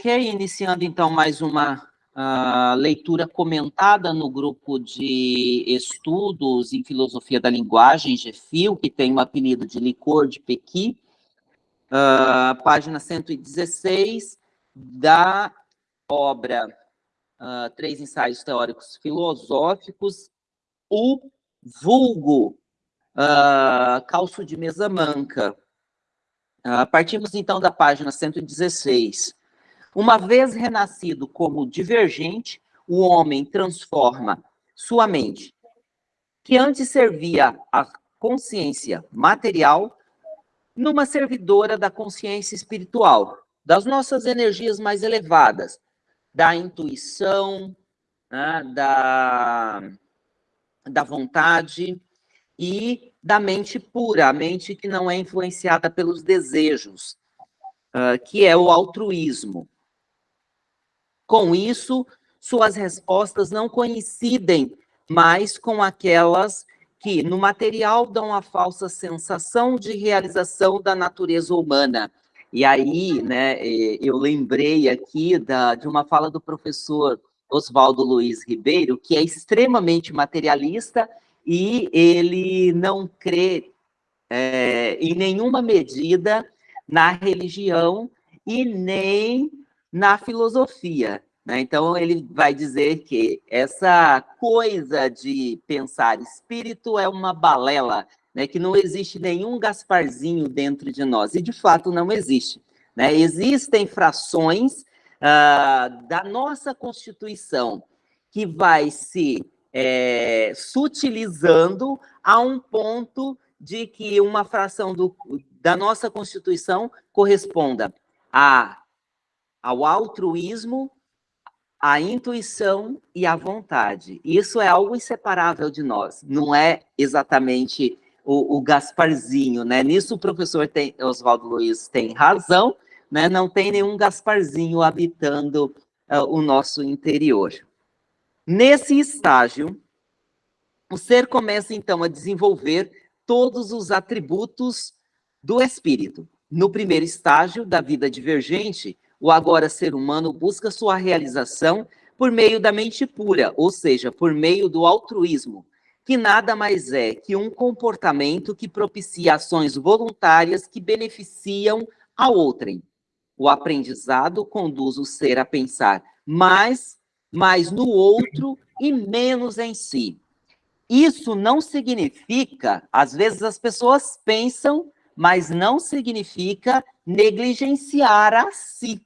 Ok, iniciando então mais uma uh, leitura comentada no grupo de estudos em filosofia da linguagem, GFIL, que tem o apelido de Licor de Pequi, uh, página 116, da obra uh, Três Ensaios Teóricos Filosóficos, o vulgo calço de mesa manca. partimos então da página 116. Uma vez renascido como divergente, o homem transforma sua mente, que antes servia à consciência material, numa servidora da consciência espiritual, das nossas energias mais elevadas, da intuição, né, da, da vontade e da mente pura, a mente que não é influenciada pelos desejos, uh, que é o altruísmo. Com isso, suas respostas não coincidem mais com aquelas que, no material, dão a falsa sensação de realização da natureza humana. E aí, né, eu lembrei aqui da, de uma fala do professor Oswaldo Luiz Ribeiro, que é extremamente materialista e ele não crê é, em nenhuma medida na religião e nem na filosofia. Né? Então, ele vai dizer que essa coisa de pensar espírito é uma balela, né? que não existe nenhum Gasparzinho dentro de nós, e de fato não existe. Né? Existem frações uh, da nossa Constituição que vai se é, sutilizando a um ponto de que uma fração do, da nossa Constituição corresponda a ao altruísmo, à intuição e à vontade. Isso é algo inseparável de nós, não é exatamente o, o Gasparzinho, né? Nisso o professor tem, Oswaldo Luiz tem razão, né? Não tem nenhum Gasparzinho habitando uh, o nosso interior. Nesse estágio, o ser começa então a desenvolver todos os atributos do espírito. No primeiro estágio da vida divergente, o agora ser humano busca sua realização por meio da mente pura, ou seja, por meio do altruísmo, que nada mais é que um comportamento que propicia ações voluntárias que beneficiam a outrem. O aprendizado conduz o ser a pensar mais, mais no outro e menos em si. Isso não significa, às vezes as pessoas pensam, mas não significa negligenciar a si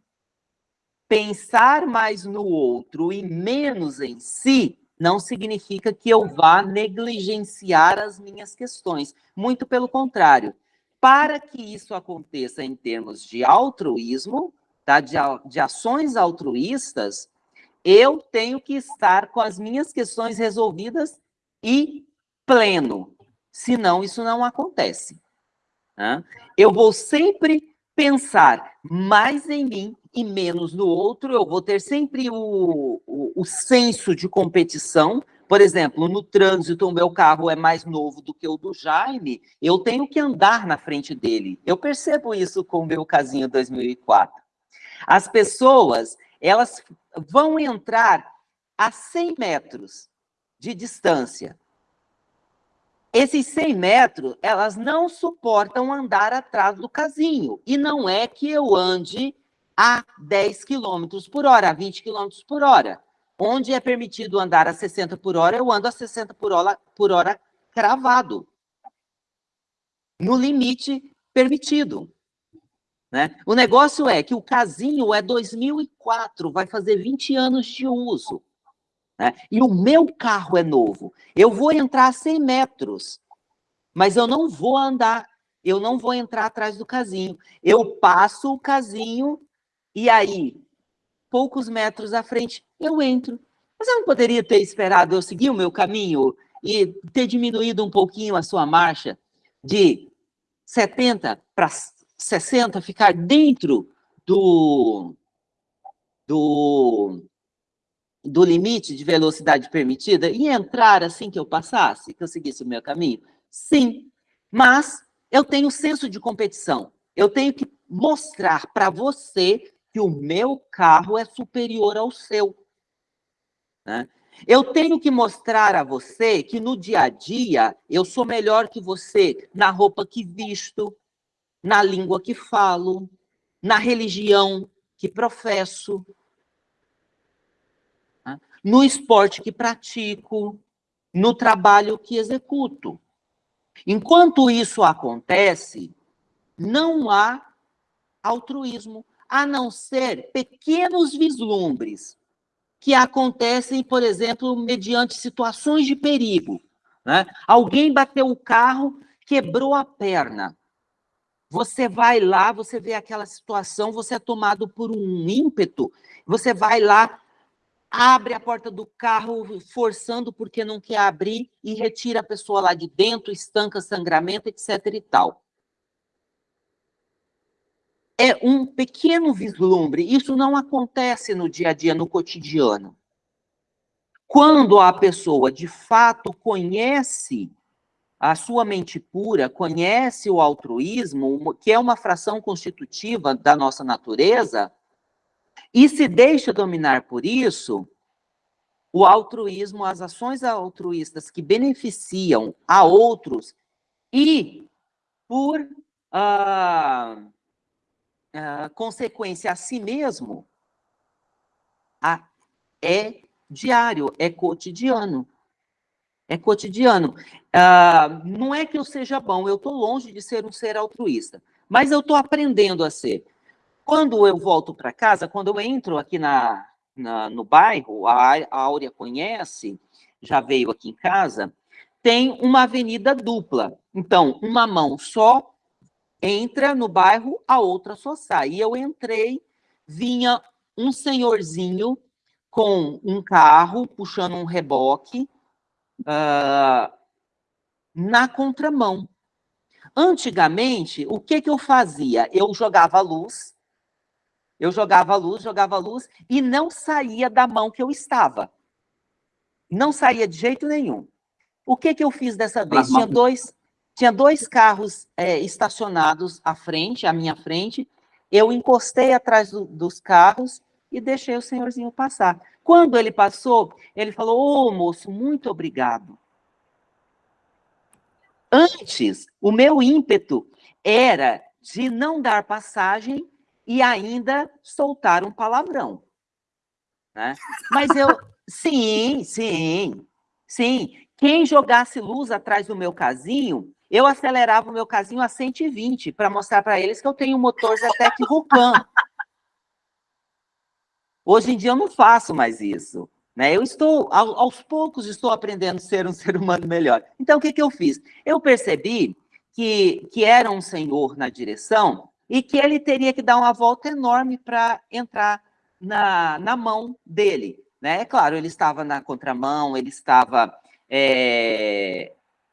pensar mais no outro e menos em si não significa que eu vá negligenciar as minhas questões. Muito pelo contrário. Para que isso aconteça em termos de altruísmo, tá? de, de ações altruístas, eu tenho que estar com as minhas questões resolvidas e pleno. Senão, isso não acontece. Né? Eu vou sempre pensar mais em mim e menos no outro, eu vou ter sempre o, o, o, senso de competição. Por exemplo, no trânsito, o meu carro é mais novo do que o do Jaime, eu tenho que andar na frente dele. Eu percebo isso com o meu casinho 2004. As pessoas, elas vão entrar a 100 metros de distância. Esses 100 metros, elas não suportam andar atrás do casinho. E não é que eu ande a 10 km por hora, a 20 km por hora. Onde é permitido andar a 60 por hora, eu ando a 60 por hora, por hora cravado. No limite permitido. Né? O negócio é que o casinho é 2004, vai fazer 20 anos de uso. Né? E o meu carro é novo. Eu vou entrar a 100 metros, mas eu não vou andar, eu não vou entrar atrás do casinho. Eu passo o casinho e aí, poucos metros à frente, eu entro. Você não poderia ter esperado eu seguir o meu caminho e ter diminuído um pouquinho a sua marcha de 70 para 60, ficar dentro do, do, do limite de velocidade permitida e entrar assim que eu passasse, que eu seguisse o meu caminho? Sim, mas eu tenho senso de competição. Eu tenho que mostrar para você que o meu carro é superior ao seu. Né? Eu tenho que mostrar a você que no dia a dia eu sou melhor que você na roupa que visto, na língua que falo, na religião que professo? No esporte que pratico, no trabalho que executo. Enquanto isso acontece, não há altruísmo, a não ser pequenos vislumbres que acontecem, por exemplo, mediante situações de perigo. Né? Alguém bateu o carro, quebrou a perna. Você vai lá, você vê aquela situação, você é tomado por um ímpeto, você vai lá, abre a porta do carro, forçando porque não quer abrir, e retira a pessoa lá de dentro, estanca sangramento, etc. e tal. É um pequeno vislumbre, isso não acontece no dia a dia, no cotidiano. Quando a pessoa, de fato, conhece a sua mente pura, conhece o altruísmo, que é uma fração constitutiva da nossa natureza, e se deixa dominar por isso, o altruísmo, as ações altruístas que beneficiam a outros e, por ah, ah, consequência a si mesmo, a, é diário, é cotidiano. É cotidiano. Ah, não é que eu seja bom, eu estou longe de ser um ser altruísta, mas eu estou aprendendo a ser. Quando eu volto para casa, quando eu entro aqui na, na, no bairro, a, a Áurea conhece, já veio aqui em casa, tem uma avenida dupla. Então, uma mão só entra no bairro, a outra só sai. E eu entrei, vinha um senhorzinho com um carro, puxando um reboque, uh, na contramão. Antigamente, o que, que eu fazia? Eu jogava luz, eu jogava luz, jogava luz e não saía da mão que eu estava. Não saía de jeito nenhum. O que, que eu fiz dessa vez? Tinha dois, tinha dois carros é, estacionados à frente, à minha frente. Eu encostei atrás do, dos carros e deixei o senhorzinho passar. Quando ele passou, ele falou: Ô oh, moço, muito obrigado. Antes, o meu ímpeto era de não dar passagem e ainda soltar um palavrão. Né? Mas eu, sim, sim, sim. Quem jogasse luz atrás do meu casinho, eu acelerava o meu casinho a 120 para mostrar para eles que eu tenho um motor Zetec Vulcan. Hoje em dia eu não faço mais isso. Né? Eu estou, aos poucos, estou aprendendo a ser um ser humano melhor. Então, o que, que eu fiz? Eu percebi que, que era um senhor na direção e que ele teria que dar uma volta enorme para entrar na, na mão dele. Né? É claro, ele estava na contramão, ele estava é,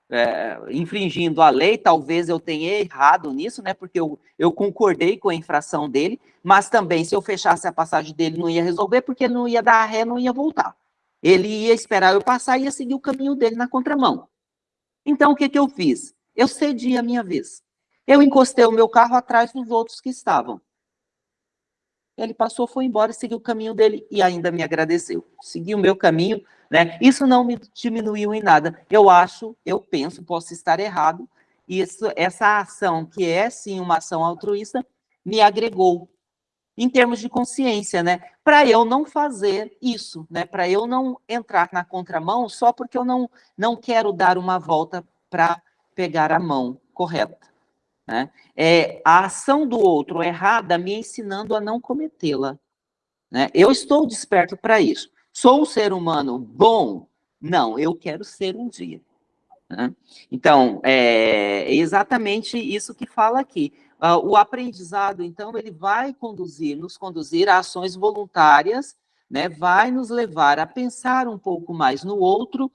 é, infringindo a lei, talvez eu tenha errado nisso, né? porque eu, eu concordei com a infração dele, mas também se eu fechasse a passagem dele não ia resolver, porque não ia dar ré, não ia voltar. Ele ia esperar eu passar e ia seguir o caminho dele na contramão. Então, o que, que eu fiz? Eu cedi a minha vez. Eu encostei o meu carro atrás dos outros que estavam. Ele passou, foi embora, seguiu o caminho dele e ainda me agradeceu. Segui o meu caminho, né? Isso não me diminuiu em nada. Eu acho, eu penso, posso estar errado, isso, essa ação, que é sim uma ação altruísta, me agregou em termos de consciência, né? Para eu não fazer isso, né? Para eu não entrar na contramão só porque eu não, não quero dar uma volta para pegar a mão correta. Né? É a ação do outro errada me ensinando a não cometê-la. Né? Eu estou desperto para isso. Sou um ser humano bom? Não, eu quero ser um dia. Né? Então, é exatamente isso que fala aqui. Uh, o aprendizado, então, ele vai conduzir, nos conduzir a ações voluntárias, né? vai nos levar a pensar um pouco mais no outro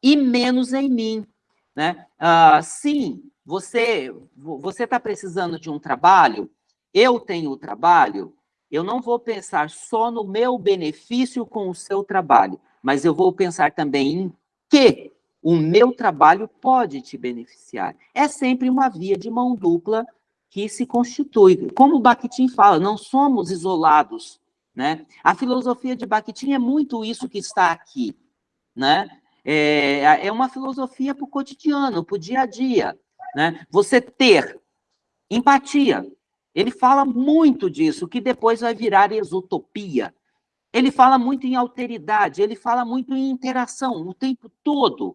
e menos em mim. Né? Uh, sim, você você está precisando de um trabalho, eu tenho o trabalho, eu não vou pensar só no meu benefício com o seu trabalho, mas eu vou pensar também em que o meu trabalho pode te beneficiar. É sempre uma via de mão dupla que se constitui. Como Bakhtin fala, não somos isolados, né? A filosofia de Bakhtin é muito isso que está aqui, né? É, é uma filosofia para o cotidiano, para o dia a dia, né? Você ter empatia. Ele fala muito disso, que depois vai virar exotopia. Ele fala muito em alteridade, ele fala muito em interação o tempo todo.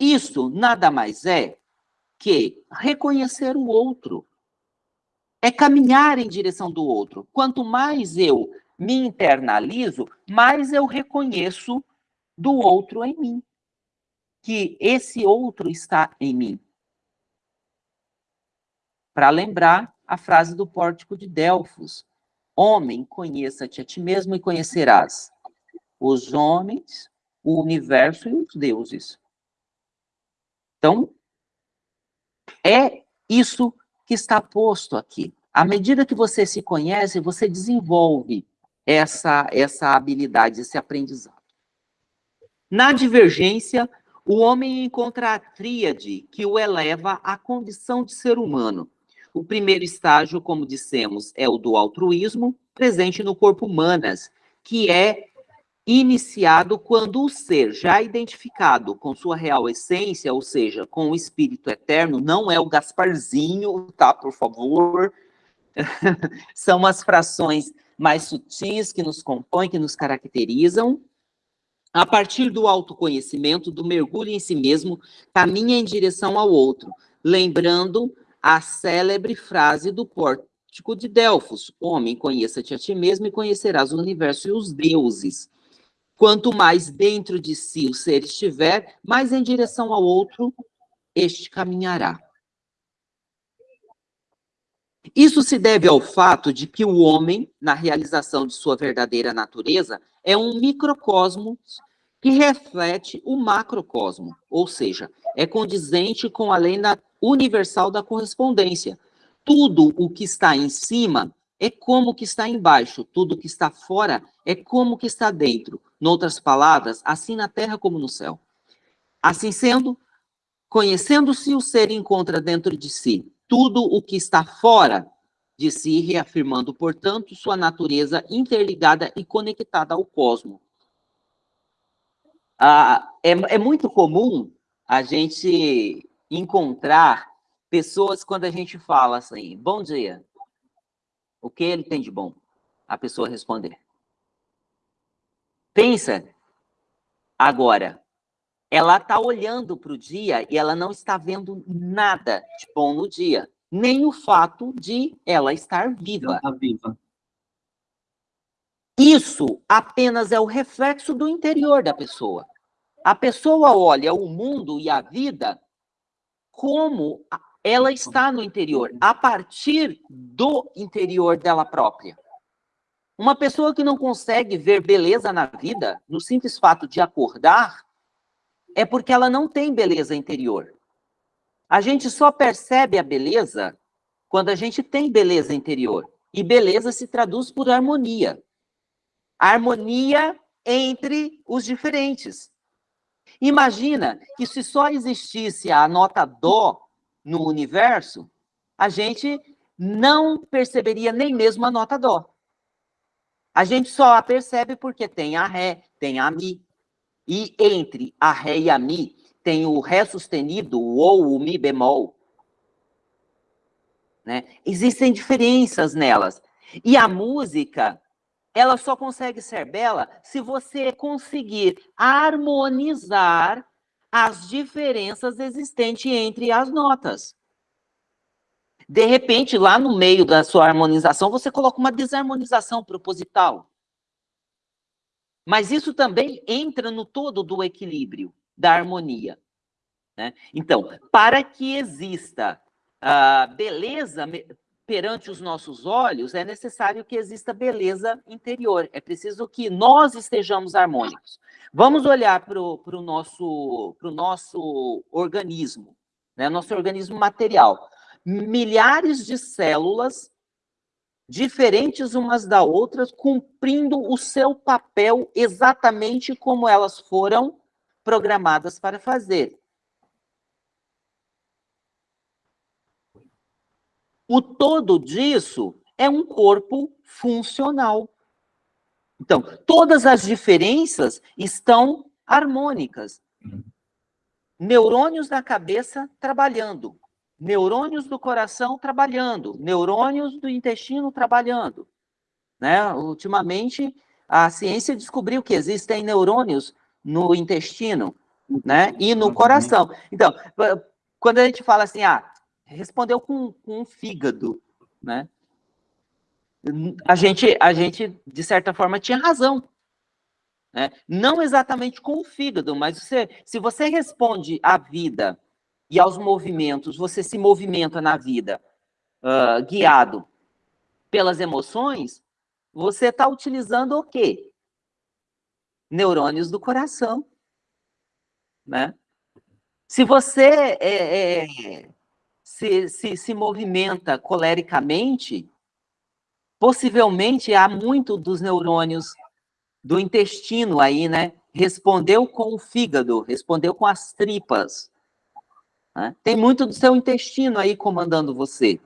Isso nada mais é que reconhecer o outro. É caminhar em direção do outro. Quanto mais eu me internalizo, mais eu reconheço do outro em mim. Que esse outro está em mim. Para lembrar a frase do pórtico de Delfos: Homem, conheça-te a ti mesmo e conhecerás os homens, o universo e os deuses. Então, é isso que está posto aqui. À medida que você se conhece, você desenvolve essa, essa habilidade, esse aprendizado. Na divergência, o homem encontra a tríade que o eleva à condição de ser humano. O primeiro estágio, como dissemos, é o do altruísmo, presente no corpo humanas, que é iniciado quando o ser já identificado com sua real essência, ou seja, com o espírito eterno, não é o Gasparzinho, tá, por favor, são as frações mais sutis que nos compõem, que nos caracterizam. A partir do autoconhecimento, do mergulho em si mesmo, caminha em direção ao outro, lembrando a célebre frase do pórtico de Delfos: Homem, conheça-te a ti mesmo e conhecerás o universo e os deuses. Quanto mais dentro de si o ser estiver, mais em direção ao outro este caminhará. Isso se deve ao fato de que o homem, na realização de sua verdadeira natureza, é um microcosmos que reflete o macrocosmo, ou seja, é condizente com a lei universal da correspondência. Tudo o que está em cima é como que está embaixo, tudo que está fora é como que está dentro. Noutras palavras, assim na terra como no céu. Assim sendo, conhecendo-se, o ser encontra dentro de si tudo o que está fora de si, reafirmando, portanto, sua natureza interligada e conectada ao cosmos. Ah, é, é muito comum a gente encontrar pessoas quando a gente fala assim, bom dia, o que ele tem de bom? A pessoa responder. Pensa agora, ela está olhando para o dia e ela não está vendo nada de bom no dia, nem o fato de ela estar viva. Ela está viva. Isso apenas é o reflexo do interior da pessoa. A pessoa olha o mundo e a vida como ela está no interior, a partir do interior dela própria. Uma pessoa que não consegue ver beleza na vida, no simples fato de acordar, é porque ela não tem beleza interior. A gente só percebe a beleza quando a gente tem beleza interior. E beleza se traduz por harmonia. Harmonia entre os diferentes. Imagina que se só existisse a nota Dó no universo, a gente não perceberia nem mesmo a nota Dó. A gente só a percebe porque tem a Ré, tem a Mi. E entre a Ré e a Mi tem o Ré sustenido ou o Mi bemol. Né? Existem diferenças nelas. E a música, ela só consegue ser bela se você conseguir harmonizar as diferenças existentes entre as notas. De repente, lá no meio da sua harmonização, você coloca uma desarmonização proposital. Mas isso também entra no todo do equilíbrio, da harmonia. Né? Então, para que exista a beleza perante os nossos olhos, é necessário que exista beleza interior. É preciso que nós estejamos harmônicos. Vamos olhar para o nosso, nosso organismo, né? nosso organismo material milhares de células diferentes umas da outras, cumprindo o seu papel exatamente como elas foram programadas para fazer. O todo disso é um corpo funcional. Então, todas as diferenças estão harmônicas. Neurônios da cabeça trabalhando, neurônios do coração trabalhando, neurônios do intestino trabalhando. Né? Ultimamente, a ciência descobriu que existem neurônios no intestino né? e no coração. Então, quando a gente fala assim, ah, respondeu com, com um fígado, né? A gente, a gente, de certa forma, tinha razão. Né? Não exatamente com o fígado, mas você, se você responde à vida e aos movimentos, você se movimenta na vida uh, guiado pelas emoções, você está utilizando o quê? Neurônios do coração. Né? Se você é, é, se, se, se movimenta colericamente, possivelmente há muito dos neurônios do intestino aí, né? Respondeu com o fígado, respondeu com as tripas. Né? Tem muito do seu intestino aí comandando você.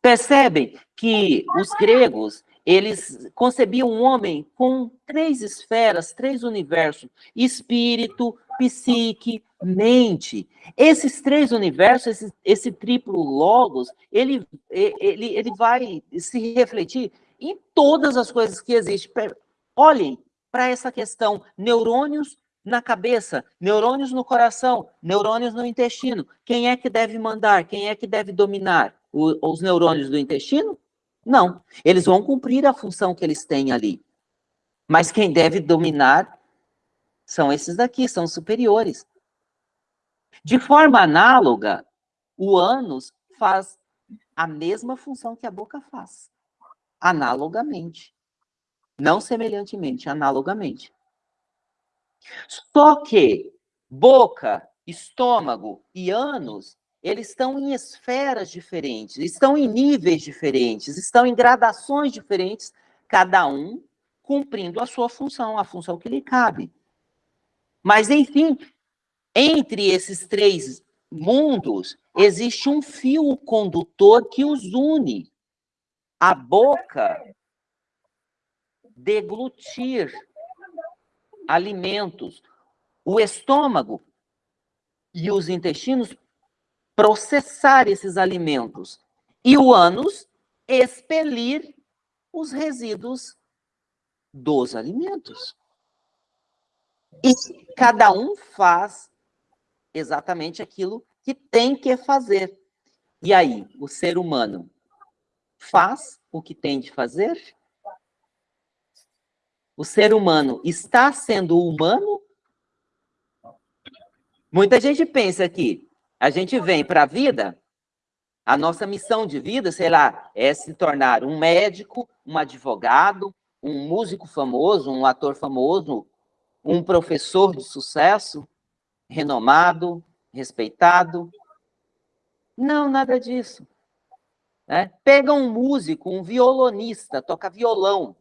Percebem que os gregos, eles concebiam um homem com três esferas, três universos: espírito, psique, mente. Esses três universos, esse, esse triplo logos, ele, ele, ele vai se refletir em todas as coisas que existem. Olhem para essa questão, neurônios na cabeça, neurônios no coração, neurônios no intestino. Quem é que deve mandar? Quem é que deve dominar? O, os neurônios do intestino? Não. Eles vão cumprir a função que eles têm ali. Mas quem deve dominar são esses daqui, são superiores. De forma análoga, o ânus faz a mesma função que a boca faz, analogamente. Não semelhantemente, analogamente. Só que boca, estômago e ânus, eles estão em esferas diferentes, estão em níveis diferentes, estão em gradações diferentes, cada um cumprindo a sua função, a função que lhe cabe. Mas, enfim, entre esses três mundos, existe um fio condutor que os une. A boca deglutir alimentos, o estômago e os intestinos processar esses alimentos e o ânus expelir os resíduos dos alimentos. E cada um faz exatamente aquilo que tem que fazer. E aí, o ser humano faz o que tem de fazer? O ser humano está sendo humano? Muita gente pensa que a gente vem para a vida, a nossa missão de vida, sei lá, é se tornar um médico, um advogado, um músico famoso, um ator famoso, um professor de sucesso, renomado, respeitado. Não, nada disso. É? Pega um músico, um violonista, toca violão.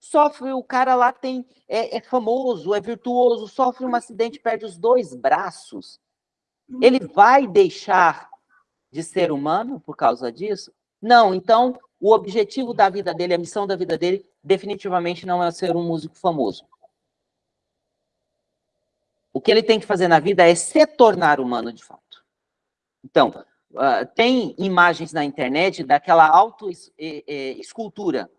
Sofre, o cara lá tem é, é famoso, é virtuoso, sofre um acidente, perde os dois braços. Ele vai deixar de ser humano por causa disso? Não, então o objetivo da vida dele, a missão da vida dele, definitivamente não é ser um músico famoso. O que ele tem que fazer na vida é se tornar humano de fato. Então, uh, tem imagens na internet daquela auto-escultura,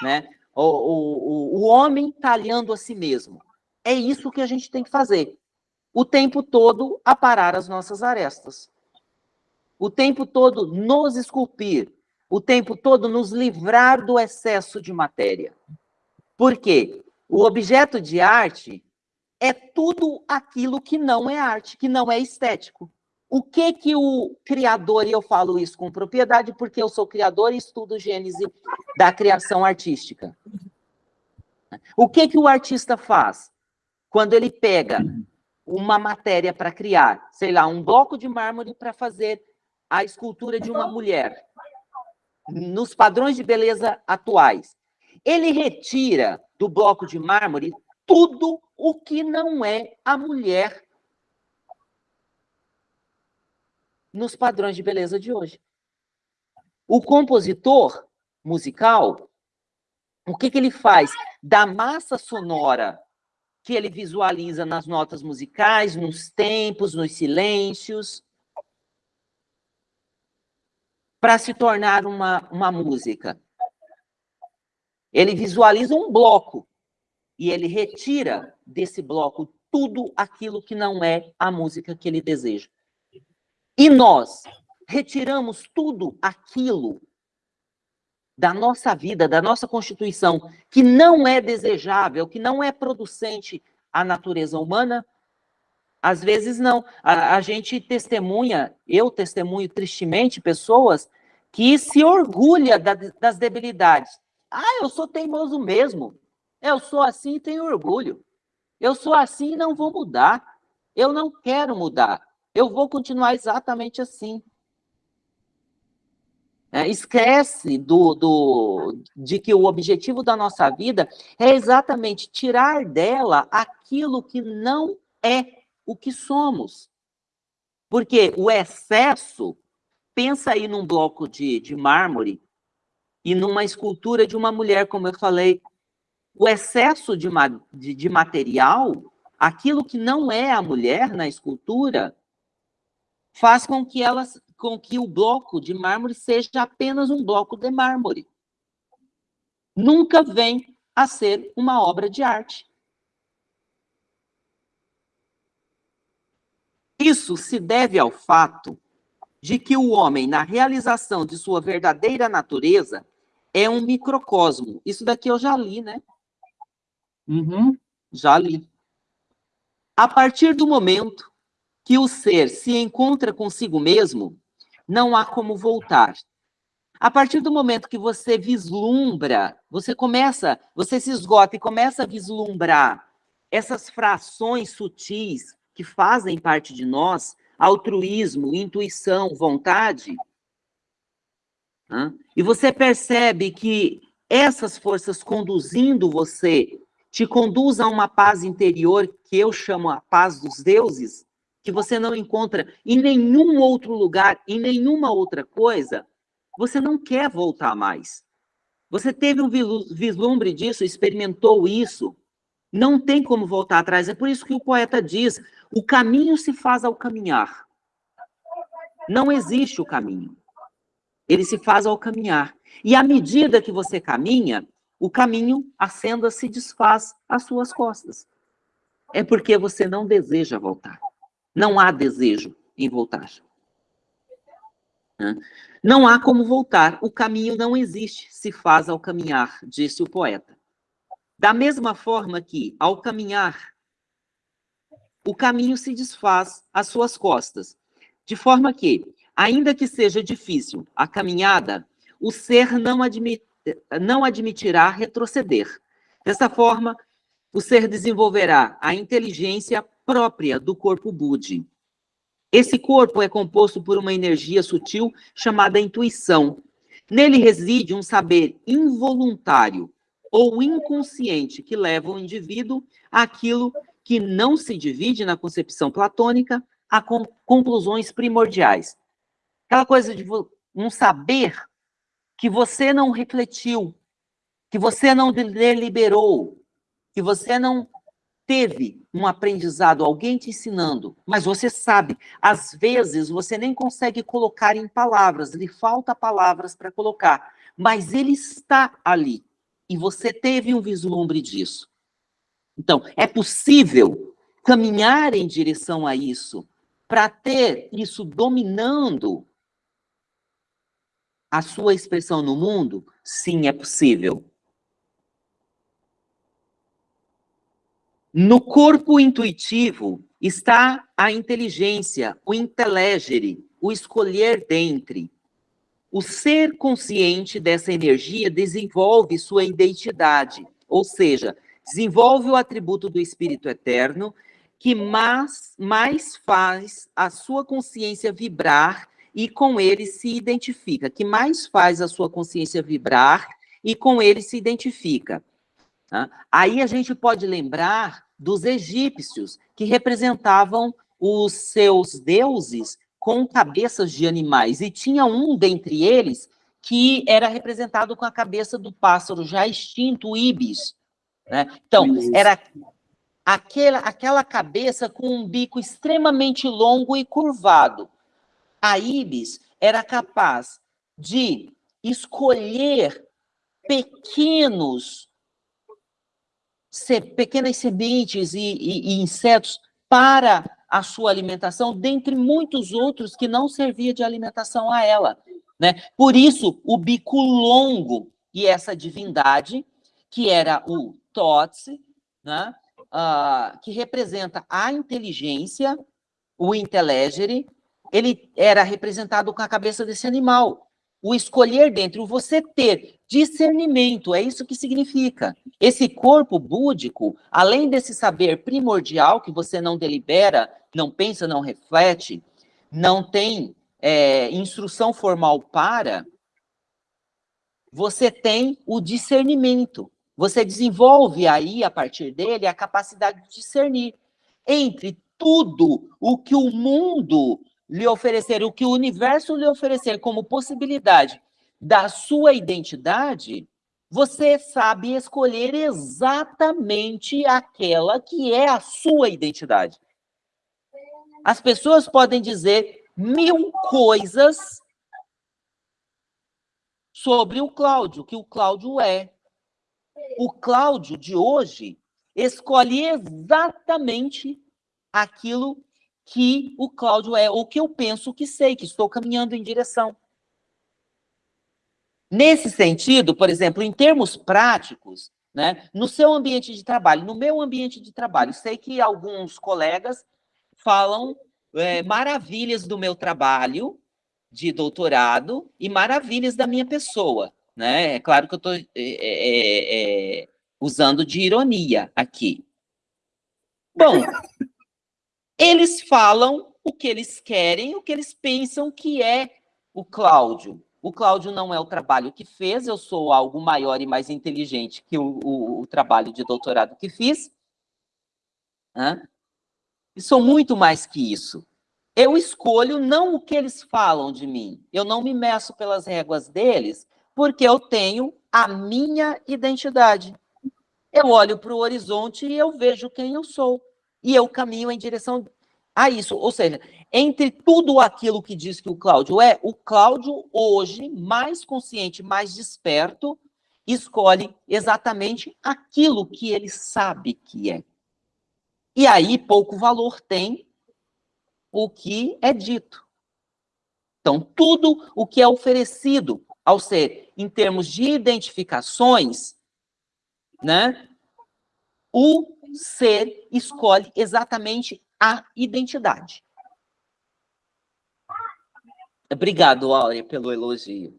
né? O, o, o homem talhando a si mesmo. É isso que a gente tem que fazer. O tempo todo aparar as nossas arestas. O tempo todo nos esculpir. O tempo todo nos livrar do excesso de matéria. Por quê? O objeto de arte é tudo aquilo que não é arte, que não é estético. O que que o criador, e eu falo isso com propriedade porque eu sou criador e estudo gênese da criação artística. O que que o artista faz? Quando ele pega uma matéria para criar, sei lá, um bloco de mármore para fazer a escultura de uma mulher, nos padrões de beleza atuais, ele retira do bloco de mármore tudo o que não é a mulher nos padrões de beleza de hoje. O compositor musical, o que, que ele faz? Da massa sonora que ele visualiza nas notas musicais, nos tempos, nos silêncios, para se tornar uma, uma música. Ele visualiza um bloco e ele retira desse bloco tudo aquilo que não é a música que ele deseja. E nós retiramos tudo aquilo da nossa vida, da nossa constituição, que não é desejável, que não é producente à natureza humana? Às vezes não. A, a gente testemunha, eu testemunho tristemente pessoas que se orgulha da, das debilidades. Ah, eu sou teimoso mesmo. Eu sou assim e tenho orgulho. Eu sou assim e não vou mudar. Eu não quero mudar. Eu vou continuar exatamente assim. É, esquece do, do, de que o objetivo da nossa vida é exatamente tirar dela aquilo que não é o que somos. Porque o excesso, pensa aí num bloco de, de mármore e numa escultura de uma mulher, como eu falei, o excesso de, de, de material, aquilo que não é a mulher na escultura, faz com que elas com que o bloco de mármore seja apenas um bloco de mármore. Nunca vem a ser uma obra de arte. Isso se deve ao fato de que o homem, na realização de sua verdadeira natureza, é um microcosmo. Isso daqui eu já li, né? Uhum, já li. A partir do momento que o ser se encontra consigo mesmo, não há como voltar. A partir do momento que você vislumbra, você começa, você se esgota e começa a vislumbrar essas frações sutis que fazem parte de nós, altruísmo, intuição, vontade, e você percebe que essas forças conduzindo você te conduz a uma paz interior que eu chamo a paz dos deuses, que você não encontra em nenhum outro lugar, em nenhuma outra coisa, você não quer voltar mais. Você teve um vislumbre disso, experimentou isso, não tem como voltar atrás. É por isso que o poeta diz: o caminho se faz ao caminhar. Não existe o caminho. Ele se faz ao caminhar. E à medida que você caminha, o caminho, a senda se desfaz às suas costas. É porque você não deseja voltar. Não há desejo em voltar. Não há como voltar. O caminho não existe, se faz ao caminhar, disse o poeta. Da mesma forma que, ao caminhar, o caminho se desfaz às suas costas, de forma que, ainda que seja difícil a caminhada, o ser não, admit, não admitirá retroceder. Dessa forma, o ser desenvolverá a inteligência própria do corpo Budi. Esse corpo é composto por uma energia sutil chamada intuição. Nele reside um saber involuntário ou inconsciente que leva o indivíduo àquilo que não se divide na concepção platônica a conclusões primordiais. Aquela coisa de um saber que você não refletiu, que você não deliberou, que você não teve um aprendizado, alguém te ensinando, mas você sabe, às vezes você nem consegue colocar em palavras, lhe falta palavras para colocar, mas ele está ali, e você teve um vislumbre disso. Então, é possível caminhar em direção a isso, para ter isso dominando a sua expressão no mundo? Sim, é possível. No corpo intuitivo está a inteligência, o intelegere, o escolher dentre. O ser consciente dessa energia desenvolve sua identidade, ou seja, desenvolve o atributo do Espírito Eterno, que mais, mais faz a sua consciência vibrar e com ele se identifica, que mais faz a sua consciência vibrar e com ele se identifica. Tá? Aí a gente pode lembrar dos egípcios, que representavam os seus deuses com cabeças de animais. E tinha um dentre eles que era representado com a cabeça do pássaro já extinto, o ibis. Né? Então, era aquela, aquela cabeça com um bico extremamente longo e curvado. A ibis era capaz de escolher pequenos, se, pequenas sementes e, e, e insetos para a sua alimentação, dentre muitos outros que não servia de alimentação a ela. Né? Por isso, o bico longo e essa divindade, que era o Totsi, né? Uh, que representa a inteligência, o intelegere, ele era representado com a cabeça desse animal. O escolher dentro, você ter discernimento, é isso que significa. Esse corpo búdico, além desse saber primordial que você não delibera, não pensa, não reflete, não tem é, instrução formal para, você tem o discernimento. Você desenvolve aí, a partir dele, a capacidade de discernir entre tudo o que o mundo lhe oferecer, o que o universo lhe oferecer como possibilidade da sua identidade, você sabe escolher exatamente aquela que é a sua identidade. As pessoas podem dizer mil coisas sobre o Cláudio, que o Cláudio é. O Cláudio de hoje escolhe exatamente aquilo que o Cláudio é, ou que eu penso que sei, que estou caminhando em direção. Nesse sentido, por exemplo, em termos práticos, né, no seu ambiente de trabalho, no meu ambiente de trabalho, sei que alguns colegas falam é, maravilhas do meu trabalho de doutorado e maravilhas da minha pessoa. Né? É claro que eu estou é, é, é, usando de ironia aqui. Bom, eles falam o que eles querem, o que eles pensam que é o Cláudio. O Cláudio não é o trabalho que fez, eu sou algo maior e mais inteligente que o, o, o trabalho de doutorado que fiz. E sou muito mais que isso. Eu escolho não o que eles falam de mim. Eu não me meço pelas réguas deles, porque eu tenho a minha identidade. Eu olho para o horizonte e eu vejo quem eu sou e eu caminho em direção a isso. Ou seja, entre tudo aquilo que diz que o Cláudio é, o Cláudio hoje, mais consciente, mais desperto, escolhe exatamente aquilo que ele sabe que é. E aí pouco valor tem o que é dito. Então, tudo o que é oferecido ao ser em termos de identificações, né, o ser escolhe exatamente a identidade. Obrigado, Áurea, pelo elogio.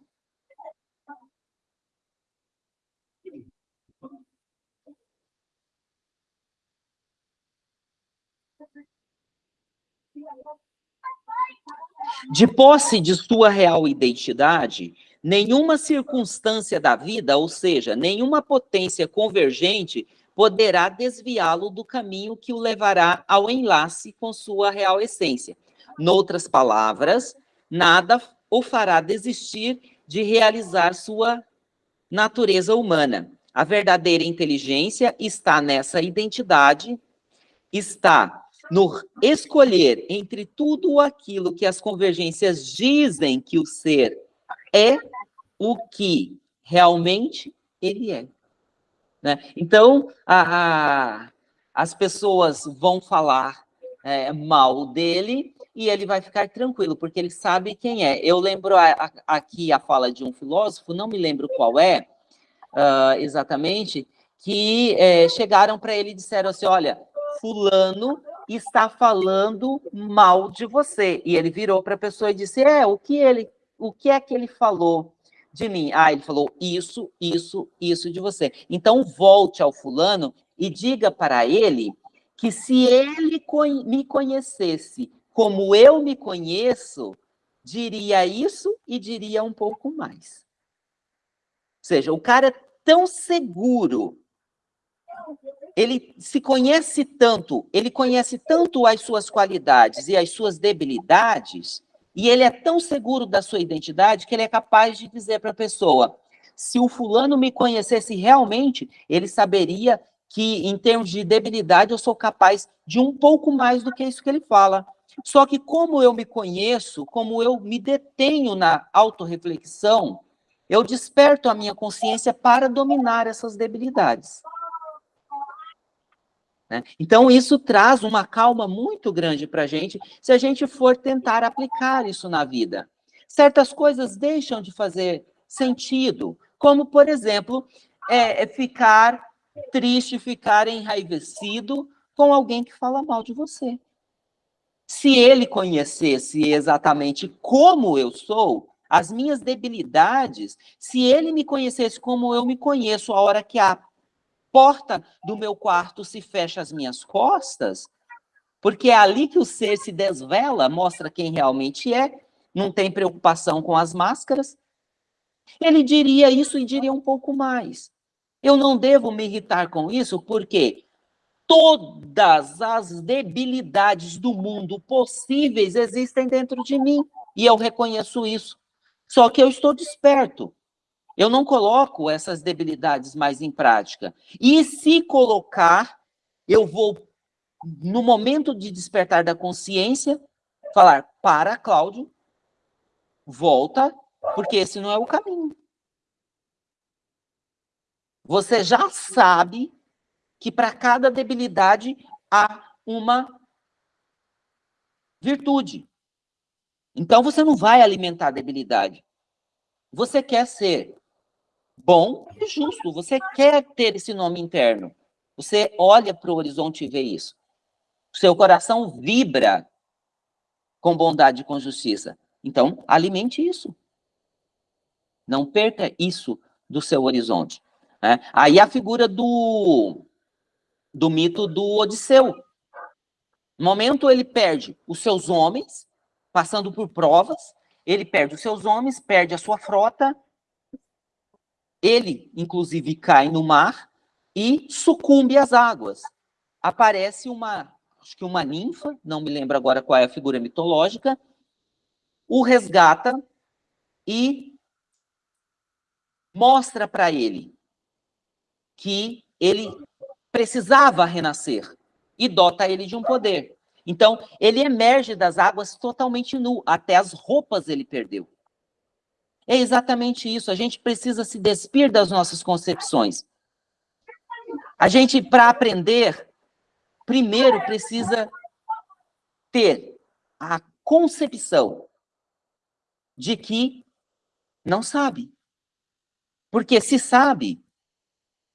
De posse de sua real identidade, nenhuma circunstância da vida, ou seja, nenhuma potência convergente, poderá desviá-lo do caminho que o levará ao enlace com sua real essência. Noutras palavras, nada o fará desistir de realizar sua natureza humana. A verdadeira inteligência está nessa identidade, está no escolher entre tudo aquilo que as convergências dizem que o ser é, o que realmente ele é. Né? Então, a, a, as pessoas vão falar é, mal dele e ele vai ficar tranquilo, porque ele sabe quem é. Eu lembro a, aqui a fala de um filósofo, não me lembro qual é uh, exatamente, que é, chegaram para ele e disseram assim, olha, fulano está falando mal de você. E ele virou para a pessoa e disse, é, o que, ele, o que é que ele falou? De mim. Ah, ele falou isso, isso, isso de você. Então, volte ao fulano e diga para ele que se ele me conhecesse como eu me conheço, diria isso e diria um pouco mais. Ou seja, o cara é tão seguro, ele se conhece tanto, ele conhece tanto as suas qualidades e as suas debilidades, E ele é tão seguro da sua identidade que ele é capaz de dizer para a pessoa: se o fulano me conhecesse realmente, ele saberia que, em termos de debilidade, eu sou capaz de um pouco mais do que isso que ele fala. Só que, como eu me conheço, como eu me detenho na autorreflexão, eu desperto a minha consciência para dominar essas debilidades. Né? Então, isso traz uma calma muito grande para a gente, se a gente for tentar aplicar isso na vida. Certas coisas deixam de fazer sentido, como, por exemplo, é, é ficar triste, ficar enraivecido com alguém que fala mal de você. Se ele conhecesse exatamente como eu sou, as minhas debilidades, se ele me conhecesse como eu me conheço, a hora que a porta do meu quarto se fecha às minhas costas, porque é ali que o ser se desvela, mostra quem realmente é, não tem preocupação com as máscaras. Ele diria isso e diria um pouco mais. Eu não devo me irritar com isso, porque todas as debilidades do mundo possíveis existem dentro de mim, e eu reconheço isso. Só que eu estou desperto. Eu não coloco essas debilidades mais em prática. E se colocar, eu vou, no momento de despertar da consciência, falar: para, Cláudio, volta, porque esse não é o caminho. Você já sabe que para cada debilidade há uma virtude. Então você não vai alimentar a debilidade. Você quer ser bom e justo, você quer ter esse nome interno. Você olha para o horizonte e vê isso. Seu coração vibra com bondade e com justiça. Então, alimente isso. Não perca isso do seu horizonte. Né? Aí a figura do, do mito do Odisseu. No momento ele perde os seus homens, passando por provas, ele perde os seus homens, perde a sua frota, ele, inclusive, cai no mar e sucumbe às águas. Aparece uma, acho que uma ninfa, não me lembro agora qual é a figura mitológica, o resgata e mostra para ele que ele precisava renascer e dota ele de um poder. Então, ele emerge das águas totalmente nu, até as roupas ele perdeu. É exatamente isso, a gente precisa se despir das nossas concepções. A gente, para aprender, primeiro precisa ter a concepção de que não sabe. Porque se sabe,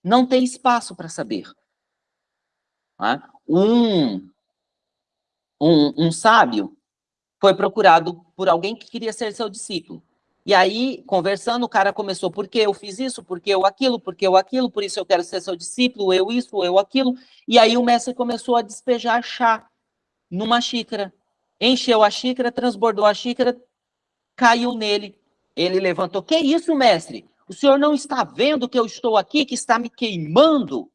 não tem espaço para saber. Tá? Um, um, um sábio foi procurado por alguém que queria ser seu discípulo. E aí, conversando, o cara começou, por que eu fiz isso, por que eu aquilo, por que eu aquilo, por isso eu quero ser seu discípulo, eu isso, eu aquilo. E aí o mestre começou a despejar chá numa xícara. Encheu a xícara, transbordou a xícara, caiu nele. Ele levantou, que isso, mestre? O senhor não está vendo que eu estou aqui, que está me queimando?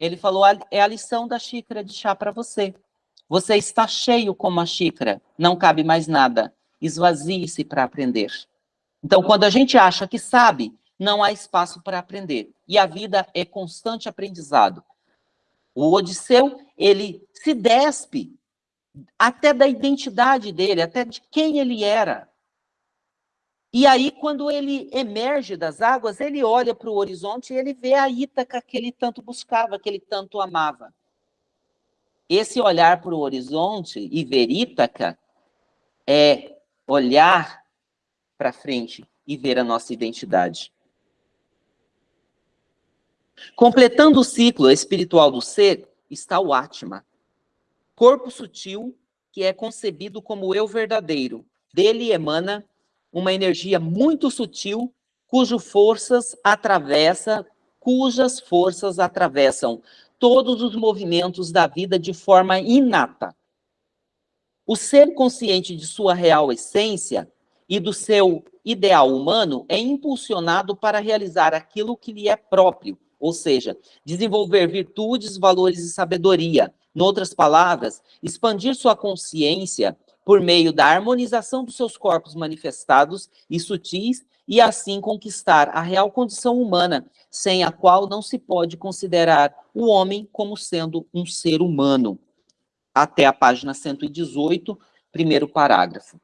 Ele falou: é a lição da xícara de chá para você. Você está cheio como a xícara, não cabe mais nada. Esvazie-se para aprender. Então, quando a gente acha que sabe, não há espaço para aprender. E a vida é constante aprendizado. O Odisseu, ele se despe até da identidade dele, até de quem ele era. E aí, quando ele emerge das águas, ele olha para o horizonte e ele vê a Ítaca que ele tanto buscava, que ele tanto amava. Esse olhar para o horizonte e ver Ítaca é olhar para frente e ver a nossa identidade. Completando o ciclo espiritual do ser está o Atma, corpo sutil que é concebido como eu verdadeiro. Dele emana uma energia muito sutil, cujo forças atravessa, cujas forças atravessam todos os movimentos da vida de forma inata. O ser consciente de sua real essência e do seu ideal humano é impulsionado para realizar aquilo que lhe é próprio, ou seja, desenvolver virtudes, valores e sabedoria. Em outras palavras, expandir sua consciência por meio da harmonização dos seus corpos manifestados e sutis, e assim conquistar a real condição humana, sem a qual não se pode considerar o homem como sendo um ser humano. Até a página 118, primeiro parágrafo.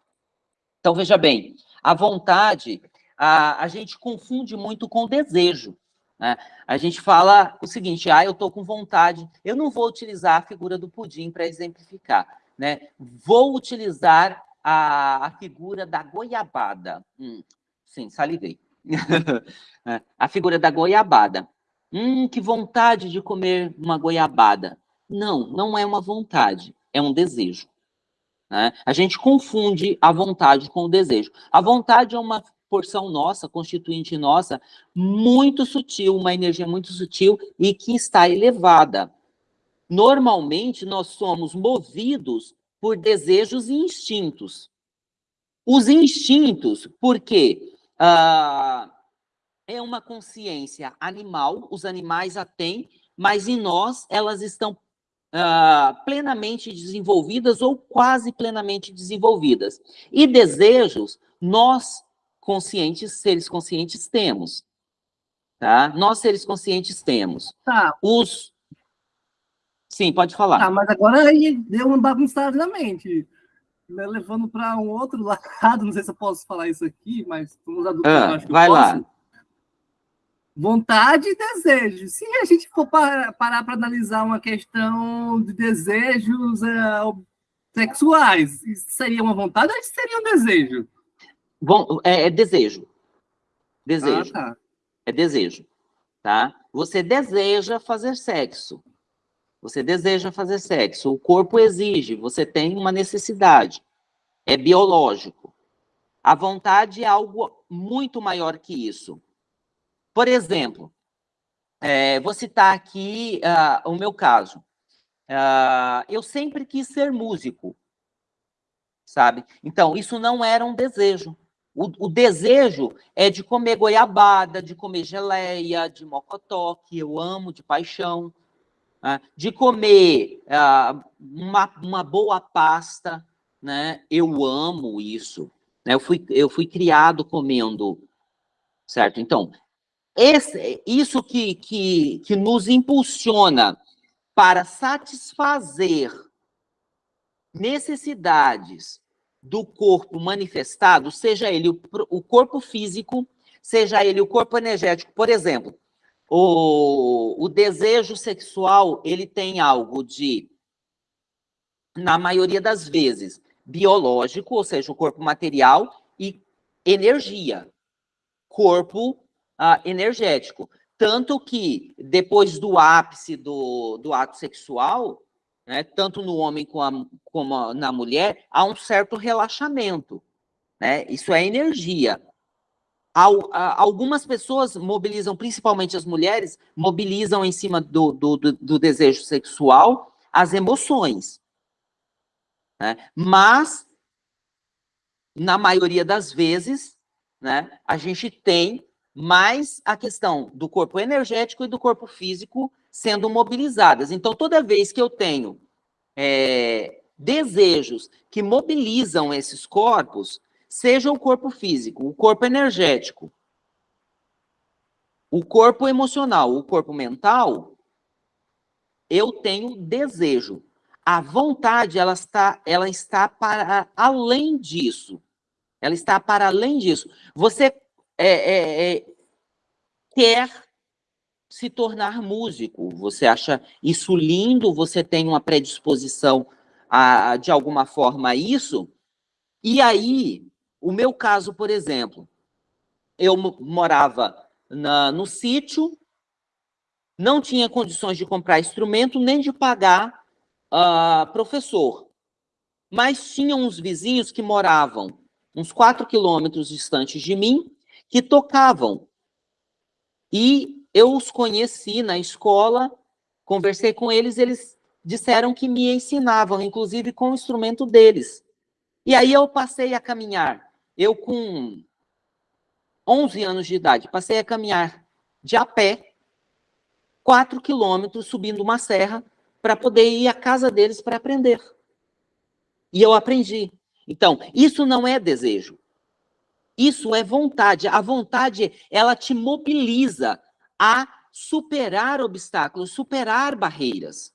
Então, veja bem, a vontade, a, a gente confunde muito com desejo. Né? A gente fala o seguinte, ah, eu estou com vontade, eu não vou utilizar a figura do pudim para exemplificar, né? Vou utilizar a, a figura da goiabada. Hum, sim, salivei. É, a figura da goiabada. Hum, que vontade de comer uma goiabada. Não, não é uma vontade, é um desejo. Né? A gente confunde a vontade com o desejo. A vontade é uma porção nossa, constituinte nossa, muito sutil, uma energia muito sutil e que está elevada. Normalmente, nós somos movidos por desejos e instintos. Os instintos, porque ah, é uma consciência animal, os animais a têm, mas em nós elas estão ah, plenamente desenvolvidas ou quase plenamente desenvolvidas. E desejos, nós, conscientes, seres conscientes, temos. Tá? Nós, seres conscientes, temos. Tá. Os Sim, pode falar. Ah, mas agora aí deu uma bagunçada na mente. Né, levando para um outro lado, não sei se eu posso falar isso aqui, mas ah, acho que vai lá. Vontade e desejo. Se a gente for parar para analisar uma questão de desejos é, sexuais, isso seria uma vontade ou seria um desejo? Bom, é, é desejo. Desejo. Ah, tá. É desejo. Tá? Você deseja fazer sexo. Você deseja fazer sexo, o corpo exige, você tem uma necessidade. É biológico. A vontade é algo muito maior que isso. Por exemplo, é, vou citar aqui uh, o meu caso. Uh, eu sempre quis ser músico, sabe? Então, isso não era um desejo. O, o, desejo é de comer goiabada, de comer geleia, de mocotó, que eu amo de paixão. Né, de comer uh, uma, uma boa pasta, né? Eu amo isso. Né? Eu, fui, eu fui criado comendo, certo? Então, esse, isso que, que, que nos impulsiona para satisfazer necessidades do corpo manifestado, seja ele o, o corpo físico, seja ele o corpo energético. Por exemplo, o, o desejo sexual, ele tem algo de, na maioria das vezes, biológico, ou seja, o corpo material, e energia, corpo ah, energético. Tanto que, depois do ápice do, do ato sexual, né, tanto no homem como, a, como na mulher, há um certo relaxamento. Né? Isso é energia algumas pessoas mobilizam, principalmente as mulheres, mobilizam em cima do, do, do desejo sexual as emoções. Né? Mas, na maioria das vezes, né, a gente tem mais a questão do corpo energético e do corpo físico sendo mobilizadas. Então, toda vez que eu tenho é, desejos que mobilizam esses corpos, seja o corpo físico, o corpo energético, o corpo emocional, o corpo mental, eu tenho desejo. A vontade, ela está, ela está para além disso. Ela está para além disso. Você é, é, é, quer se tornar músico, você acha isso lindo, você tem uma predisposição a, de alguma forma a isso, e aí o meu caso, por exemplo, eu morava na, no sítio, não tinha condições de comprar instrumento nem de pagar uh, professor. Mas tinha uns vizinhos que moravam uns quatro quilômetros distantes de mim, que tocavam. E eu os conheci na escola, conversei com eles, eles disseram que me ensinavam, inclusive com o instrumento deles. E aí eu passei a caminhar eu, com 11 anos de idade, passei a caminhar de a pé, 4 quilômetros, subindo uma serra, para poder ir à casa deles para aprender. E eu aprendi. Então, isso não é desejo. Isso é vontade. A vontade, ela te mobiliza a superar obstáculos, superar barreiras.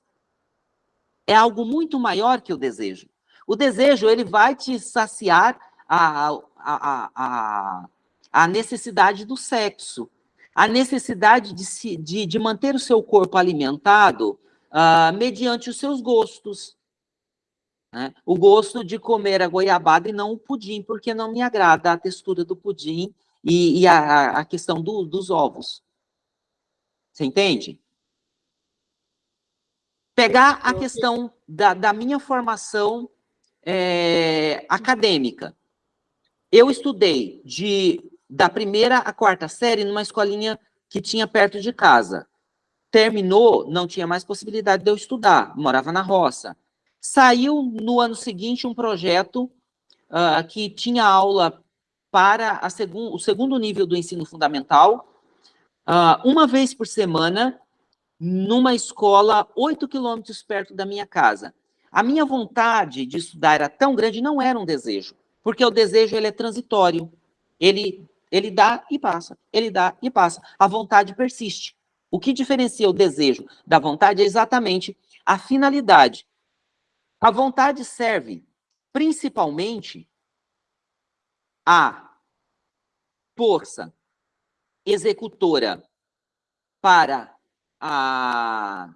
É algo muito maior que o desejo. O desejo, ele vai te saciar a, a, a, a necessidade do sexo, a necessidade de, se, de, de manter o seu corpo alimentado uh, mediante os seus gostos. Né? O gosto de comer a goiabada e não o pudim, porque não me agrada a textura do pudim e, e a, a, questão do, dos ovos. Você entende? Pegar a questão da, da minha formação é, acadêmica. Eu estudei de, da primeira à quarta série numa escolinha que tinha perto de casa. Terminou, não tinha mais possibilidade de eu estudar, morava na roça. Saiu no ano seguinte um projeto uh, que tinha aula para segun, o segundo nível do ensino fundamental, uh, uma vez por semana, numa escola oito quilômetros perto da minha casa. A minha vontade de estudar era tão grande, não era um desejo, porque o desejo ele é transitório, ele, ele dá e passa, ele dá e passa, a vontade persiste. O que diferencia o desejo da vontade é exatamente a finalidade. A vontade serve principalmente a força executora para a,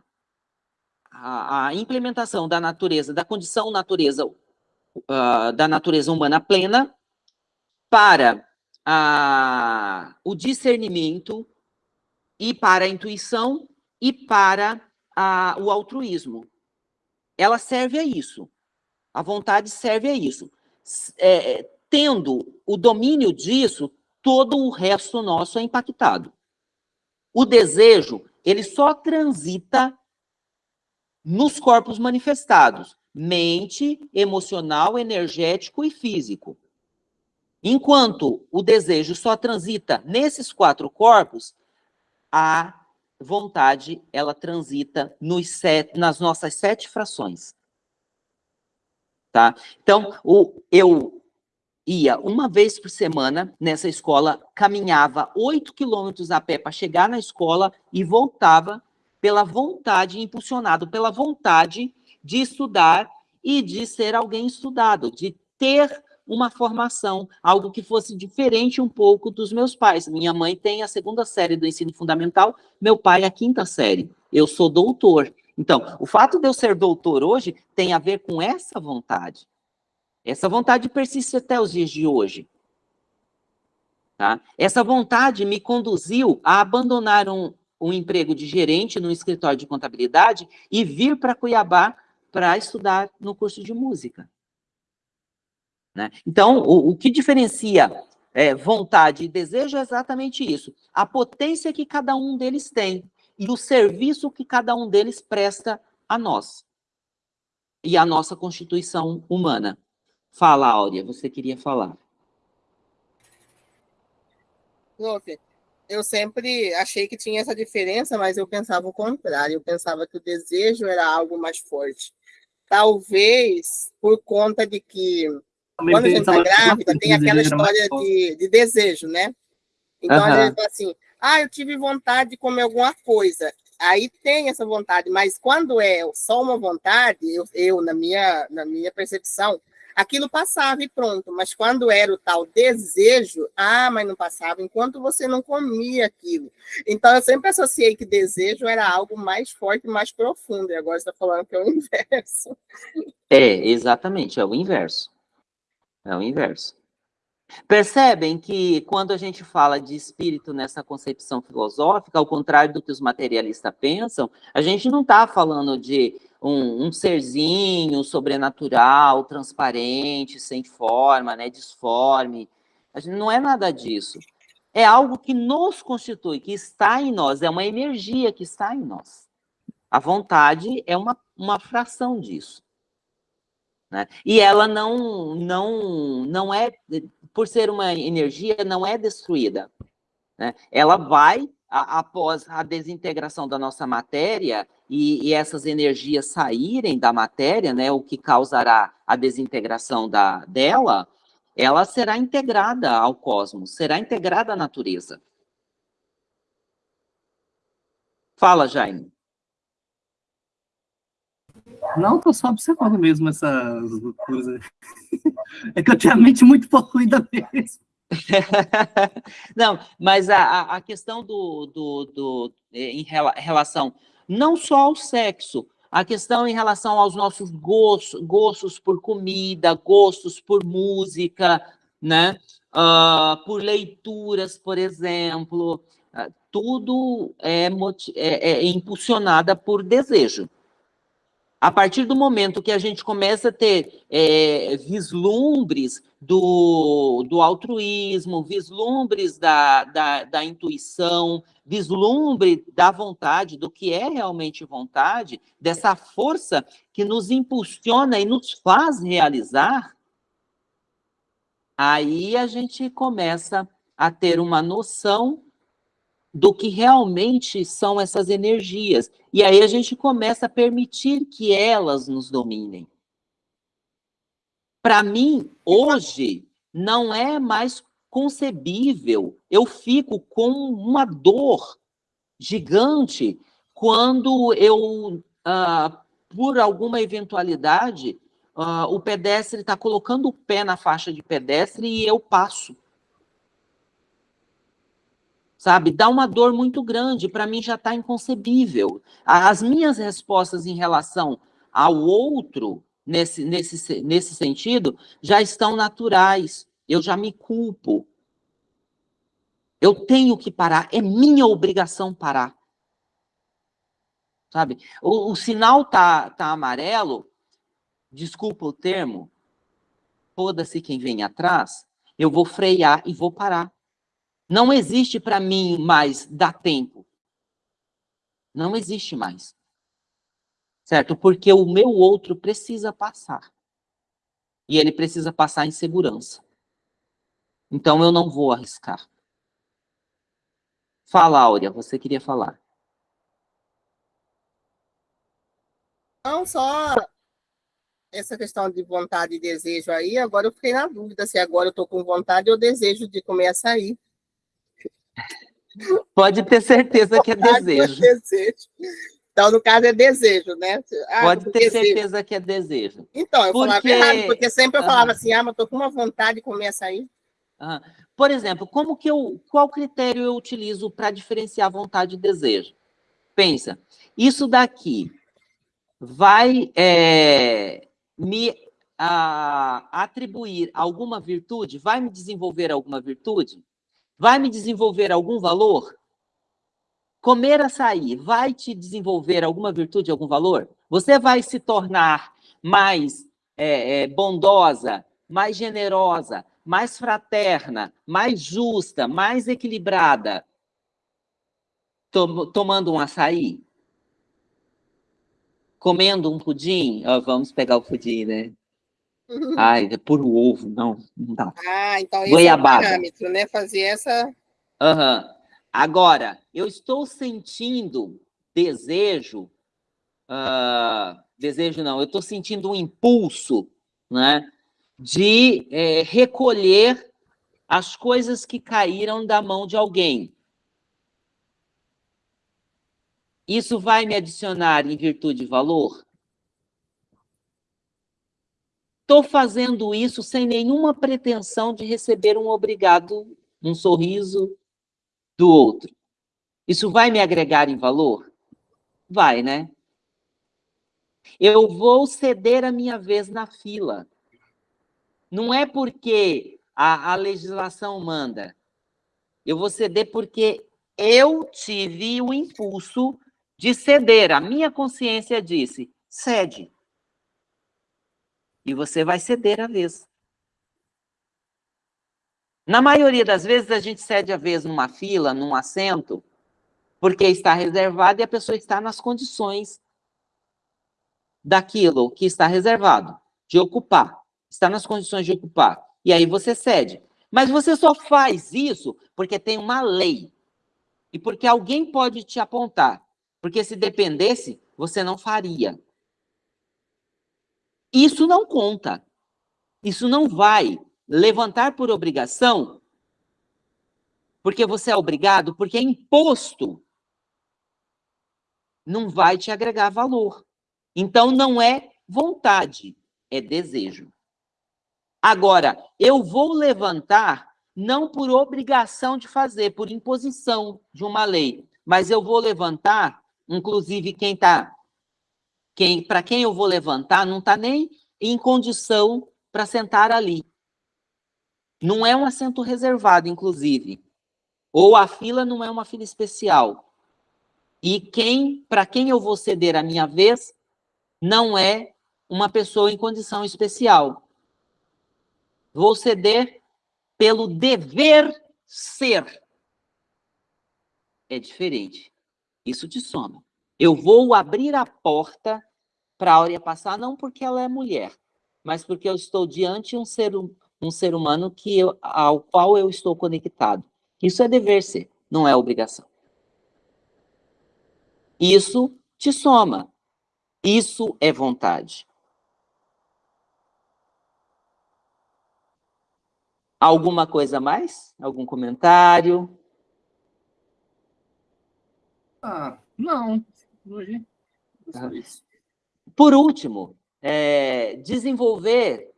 a, a implementação da natureza, da condição natureza, uh, da natureza humana plena, para a, o discernimento e para a intuição e para o altruísmo ela serve a isso. A vontade serve a isso. É, tendo o domínio disso, todo o resto nosso é impactado. O desejo, ele só transita nos corpos manifestados, mente, emocional, energético e físico. Enquanto o desejo só transita nesses quatro corpos, a vontade, ela transita nos sete, nas nossas sete frações. Tá? Então, o, eu ia uma vez por semana nessa escola, caminhava oito quilômetros a pé para chegar na escola e voltava pela vontade, impulsionado pela vontade de estudar e de ser alguém estudado, de ter uma formação, algo que fosse diferente um pouco dos meus pais. Minha mãe tem a segunda série do ensino fundamental, meu pai a quinta série. Eu sou doutor. Então, o fato de eu ser doutor hoje tem a ver com essa vontade. Essa vontade persiste até os dias de hoje. Tá? Essa vontade me conduziu a abandonar um, um emprego de gerente no escritório de contabilidade e vir para Cuiabá para estudar no curso de música. Né? Então, o, o, que diferencia é, vontade e desejo é exatamente isso. A potência que cada um deles tem e o serviço que cada um deles presta a nós. E a nossa constituição humana. Fala, Áurea, você queria falar. Lupe, eu sempre achei que tinha essa diferença, mas eu pensava o contrário. Eu pensava que o desejo era algo mais forte. Talvez por conta de que quando a gente está grávida, tem aquela história de, de desejo, né? Então, uhum. a gente fala assim, ah, eu tive vontade de comer alguma coisa. Aí tem essa vontade, mas quando é só uma vontade, eu, eu na, minha, na minha percepção, aquilo passava e pronto. Mas quando era o tal desejo, ah, mas não passava, enquanto você não comia aquilo. Então, eu sempre associei que desejo era algo mais forte, mais profundo. E agora você está falando que é o inverso. É, exatamente, é o inverso. É o inverso. Percebem que quando a gente fala de espírito nessa concepção filosófica, ao contrário do que os materialistas pensam, a gente não está falando de um, um, serzinho sobrenatural, transparente, sem forma, né, disforme. A gente não é nada disso. É algo que nos constitui, que está em nós, é uma energia que está em nós. A vontade é uma, uma fração disso. Né? E ela não, não, não é, por ser uma energia, não é destruída. Né? Ela vai a, após a desintegração da nossa matéria e, e, essas energias saírem da matéria, né, o que causará a desintegração da, dela, ela será integrada ao cosmos, será integrada à natureza. Fala, Jaime. Não, estou só observando mesmo essas coisas. É que eu tenho a mente muito poluída mesmo. não, mas a, a questão do, do, do, eh, em relação não só ao sexo, a questão em relação aos nossos gostos, gostos por comida, gostos por música, né? Uh, por leituras, por exemplo, uh, tudo é, é, é impulsionada por desejo. A partir do momento que a gente começa a ter é, vislumbres do, do altruísmo, vislumbres da, da, da, intuição, vislumbre da vontade, do que é realmente vontade, dessa força que nos impulsiona e nos faz realizar, aí a gente começa a ter uma noção do que realmente são essas energias. E aí a gente começa a permitir que elas nos dominem. Para mim, hoje, não é mais concebível. Eu fico com uma dor gigante quando eu, ah, por alguma eventualidade, ah, o pedestre está colocando o pé na faixa de pedestre e eu passo sabe? Dá uma dor muito grande, para mim já está inconcebível. As minhas respostas em relação ao outro, nesse, nesse, nesse sentido, já estão naturais. Eu já me culpo. Eu tenho que parar, é minha obrigação parar. Sabe? O, o sinal tá, tá amarelo, desculpa o termo, foda-se quem vem atrás, eu vou frear e vou parar. Não existe para mim mais dar tempo. Não existe mais. Certo? Porque o meu outro precisa passar. E ele precisa passar em segurança. Então eu não vou arriscar. Fala, Áurea, você queria falar. Não, só essa questão de vontade e desejo aí, agora eu fiquei na dúvida se agora eu estou com vontade ou desejo de comer açaí. Pode ter certeza que é desejo. desejo. Então, no caso, é desejo, né? Ah, Pode ter desejo. certeza que é desejo. Então, eu porque... falava errado, porque sempre eu falava assim, ah, mas estou com uma vontade de comer açaí. Por exemplo, como que eu, qual critério eu utilizo para diferenciar vontade e desejo? Pensa, isso daqui vai é, me a, atribuir alguma virtude? Vai me desenvolver alguma virtude? Vai me desenvolver algum valor? Comer açaí vai te desenvolver alguma virtude, algum valor? Você vai se tornar mais é, é, bondosa, mais generosa, mais fraterna, mais justa, mais equilibrada, tom, tomando um açaí? Comendo um pudim? Oh, vamos pegar o pudim, né? Ai, é por ovo, não, não dá. Ah, então esse Goiabada. é o parâmetro, né? Fazer essa... Uhum. Agora, eu estou sentindo desejo, uh, desejo não, eu estou sentindo um impulso, né? De é, recolher as coisas que caíram da mão de alguém. Isso vai me adicionar em virtude de valor? Estou fazendo isso sem nenhuma pretensão de receber um obrigado, um sorriso do outro. Isso vai me agregar em valor? Vai, né? Eu vou ceder a minha vez na fila. Não é porque a, a legislação manda. Eu vou ceder porque eu tive o impulso de ceder. A minha consciência disse, cede. E você vai ceder a vez. Na maioria das vezes, a gente cede a vez numa fila, num assento, porque está reservado e a pessoa está nas condições daquilo que está reservado, de ocupar. Está nas condições de ocupar. E aí você cede. Mas você só faz isso porque tem uma lei. e porque alguém pode te apontar. Porque se dependesse, você não faria. Isso não conta. Isso não vai levantar por obrigação, porque você é obrigado, porque é imposto. Não vai te agregar valor. Então, não é vontade, é desejo. Agora, eu vou levantar não por obrigação de fazer, por imposição de uma lei, mas eu vou levantar, inclusive quem está, quem, para quem eu vou levantar, não está nem em condição para sentar ali. Não é um assento reservado, inclusive. Ou a fila não é uma fila especial. E quem, para quem eu vou ceder a minha vez, não é uma pessoa em condição especial. Vou ceder pelo dever ser. É diferente. Isso te soma. Eu vou abrir a porta para a Áurea passar, não porque ela é mulher, mas porque eu estou diante de um ser, um ser humano que eu, ao qual eu estou conectado. Isso é dever ser, não é obrigação. Isso te soma. Isso é vontade. Alguma coisa mais? Algum comentário? Ah, não. Hoje. Tá. Por último, é, desenvolver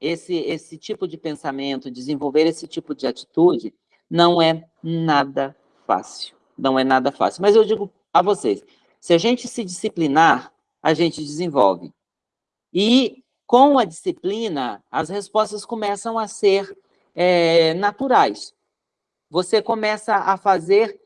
esse, esse tipo de pensamento, desenvolver esse tipo de atitude, não é nada fácil. Não é nada fácil. Mas eu digo a vocês, se a gente se disciplinar, a gente desenvolve. E com a disciplina, as respostas começam a ser é, naturais. Você começa a fazer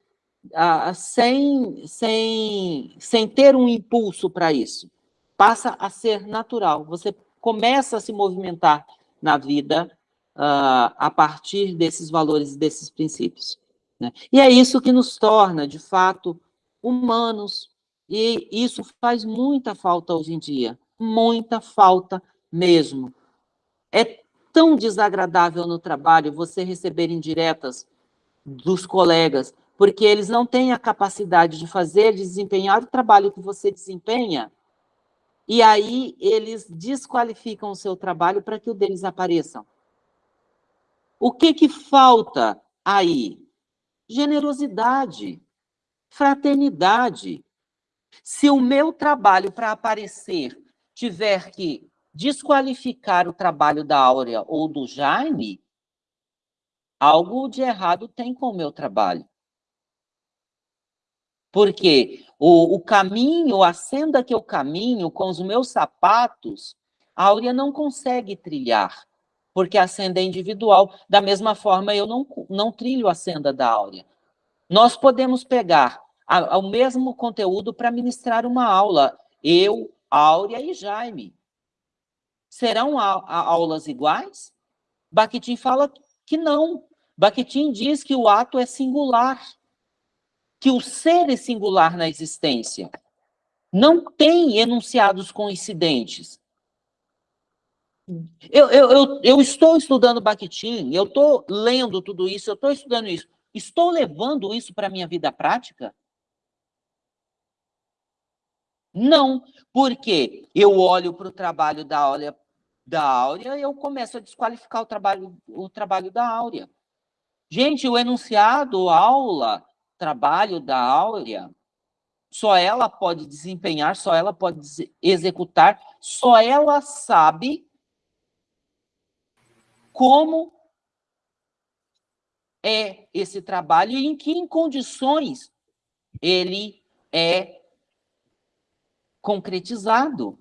uh, sem, sem, sem ter um impulso para isso. Passa a ser natural. Você começa a se movimentar na vida uh, a partir desses valores desses princípios. Né? E é isso que nos torna, de fato, humanos. E isso faz muita falta hoje em dia. Muita falta mesmo. É tão desagradável no trabalho você receber indiretas dos colegas, porque eles não têm a capacidade de fazer, de desempenhar o trabalho que você desempenha, e aí eles desqualificam o seu trabalho para que o deles apareçam. O que que falta aí? Generosidade, fraternidade. Se o meu trabalho para aparecer tiver que desqualificar o trabalho da Áurea ou do Jaime, algo de errado tem com o meu trabalho. Porque o, o caminho, a senda que eu caminho com os meus sapatos, a Áurea não consegue trilhar, porque a senda é individual. Da mesma forma, eu não, não trilho a senda da Áurea. Nós podemos pegar a, o mesmo conteúdo para ministrar uma aula, eu, Áurea e Jaime. Serão aulas iguais? Bakhtin fala que não. Bakhtin diz que o ato é singular, que o ser é singular na existência. Não tem enunciados coincidentes. Eu, eu, eu, eu estou estudando Bakhtin, eu estou lendo tudo isso, eu estou estudando isso. Estou levando isso para a minha vida prática? Não, porque eu olho para o trabalho da Áurea, da Áurea e eu começo a desqualificar o trabalho, o trabalho da Áurea. Gente, o enunciado, aula, trabalho da Áurea, só ela pode desempenhar, só ela pode executar, só ela sabe como é esse trabalho e em que condições ele é concretizado.